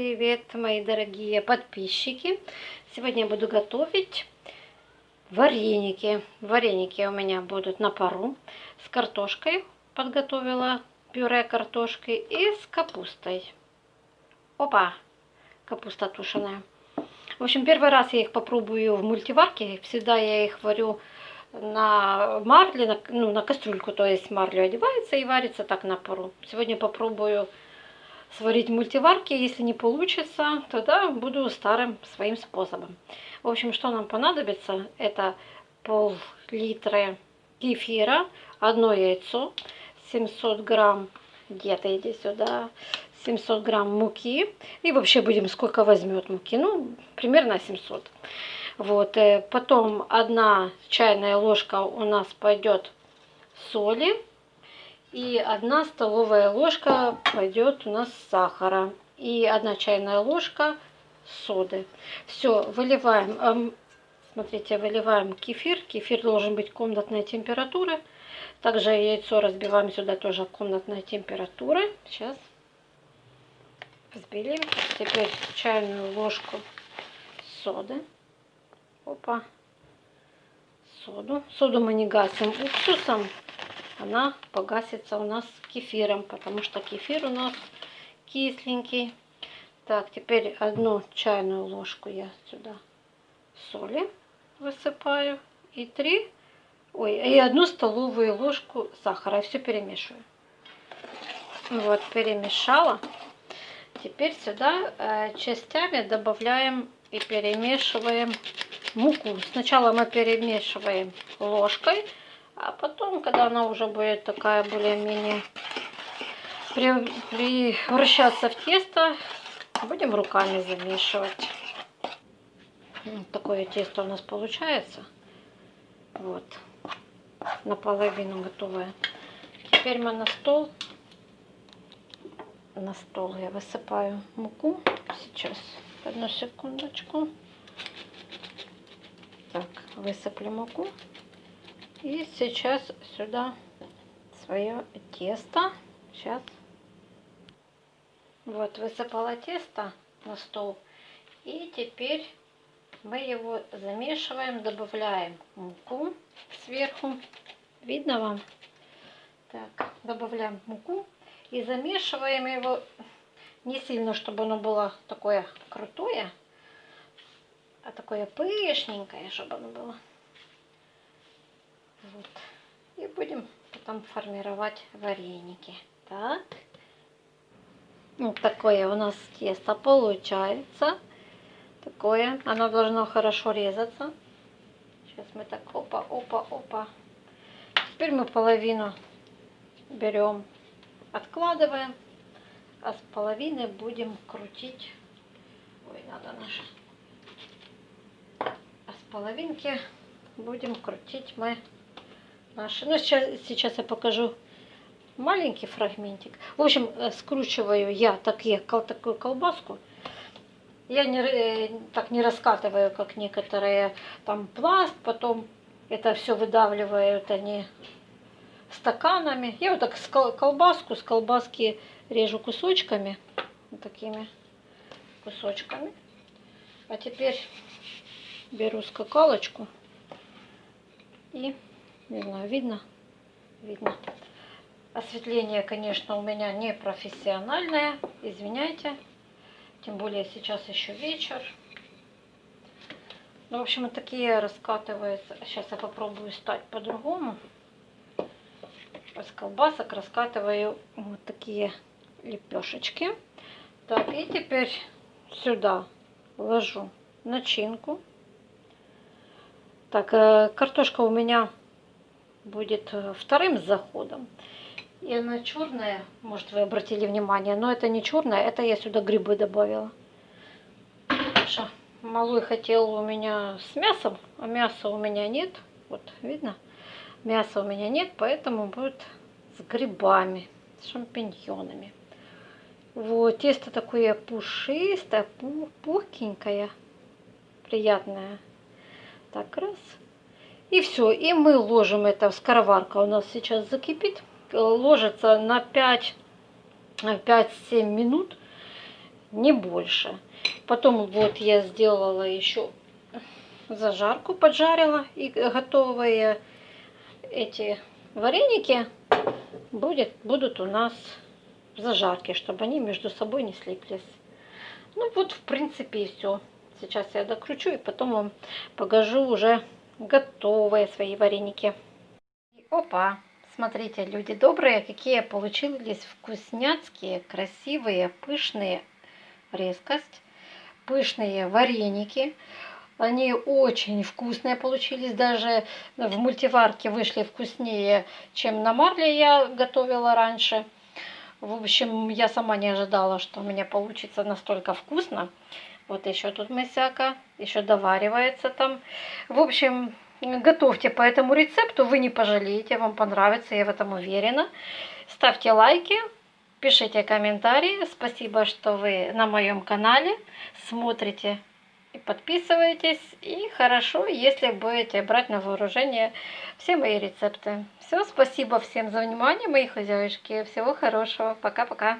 Привет, мои дорогие подписчики! Сегодня я буду готовить вареники. Вареники у меня будут на пару с картошкой. Подготовила пюре картошки и с капустой. Опа! Капуста тушеная. В общем, первый раз я их попробую в мультиварке. Всегда я их варю на марле, на, ну, на кастрюльку, то есть марлю одевается и варится так на пару. Сегодня попробую сварить в мультиварке. Если не получится, тогда буду старым своим способом. В общем, что нам понадобится, это пол-литра кефира, одно яйцо, 700 грамм, где-то иди сюда, 700 грамм муки. И вообще будем, сколько возьмет муки, ну, примерно 700. Вот, э, потом одна чайная ложка у нас пойдет соли и одна столовая ложка пойдет у нас сахара. И одна чайная ложка соды. Все, выливаем. Смотрите, выливаем кефир. Кефир должен быть комнатной температуры. Также яйцо разбиваем сюда тоже комнатной температуры. Сейчас взбили. Теперь чайную ложку соды. Опа. Соду. Соду мы не гасим уксусом она погасится у нас кефиром, потому что кефир у нас кисленький. Так, теперь одну чайную ложку я сюда соли высыпаю. И три, ой, и одну столовую ложку сахара. Все перемешиваю. Вот, перемешала. Теперь сюда э, частями добавляем и перемешиваем муку. Сначала мы перемешиваем ложкой, а потом, когда она уже будет такая более-менее превращаться в тесто, будем руками замешивать. Вот такое тесто у нас получается. Вот. Наполовину готовое. Теперь мы на стол. На стол я высыпаю муку. Сейчас. Одну секундочку. Так, высыплю муку. И сейчас сюда свое тесто. Сейчас. Вот, высыпала тесто на стол. И теперь мы его замешиваем, добавляем муку сверху. Видно вам? Так, добавляем муку и замешиваем его не сильно, чтобы оно было такое крутое, а такое пышненькое, чтобы оно было. Вот. И будем потом формировать вареники. Так. Вот такое у нас тесто получается. Такое. Оно должно хорошо резаться. Сейчас мы так опа, опа, опа. Теперь мы половину берем, откладываем. А с половины будем крутить. Ой, надо наше. А с половинки будем крутить мы наши. Ну, сейчас, сейчас я покажу маленький фрагментик. В общем, э, скручиваю я такие, такую колбаску. Я не, э, так не раскатываю, как некоторые там пласт, потом это все выдавливают они стаканами. Я вот так колбаску, с колбаски режу кусочками, вот такими кусочками. А теперь беру скакалочку и не знаю, видно? Видно. Осветление, конечно, у меня не профессиональное. Извиняйте. Тем более сейчас еще вечер. Ну, в общем, вот такие раскатываются. Сейчас я попробую стать по-другому. С колбасок раскатываю вот такие лепешечки. Так, и теперь сюда ложу начинку. Так, э, картошка у меня будет э, вторым заходом. И она черная, может вы обратили внимание, но это не черная, это я сюда грибы добавила. Что малой хотел у меня с мясом, а мяса у меня нет. Вот, видно? Мяса у меня нет, поэтому будет с грибами, с шампиньонами. Вот, тесто такое пушистое, пухенькое, приятное. Так, раз. И все, и мы ложим это, скороварка у нас сейчас закипит, ложится на 5-7 минут. не больше. Потом вот я сделала еще зажарку, поджарила и готовые эти вареники будет, будут у нас в зажарке, чтобы они между собой не слиплись. Ну вот, в принципе, и все. Сейчас я докручу и потом вам покажу уже готовые свои вареники. Опа! Смотрите, люди добрые, какие получились вкусняцкие, красивые, пышные, резкость, пышные вареники. Они очень вкусные получились, даже в мультиварке вышли вкуснее, чем на марле я готовила раньше. В общем, я сама не ожидала, что у меня получится настолько вкусно. Вот еще тут мысяка, еще доваривается там. В общем, готовьте по этому рецепту, вы не пожалеете, вам понравится, я в этом уверена. Ставьте лайки, пишите комментарии. Спасибо, что вы на моем канале смотрите и подписывайтесь. И хорошо, если будете брать на вооружение все мои рецепты. Все, спасибо всем за внимание, мои хозяюшки. Всего хорошего. Пока-пока.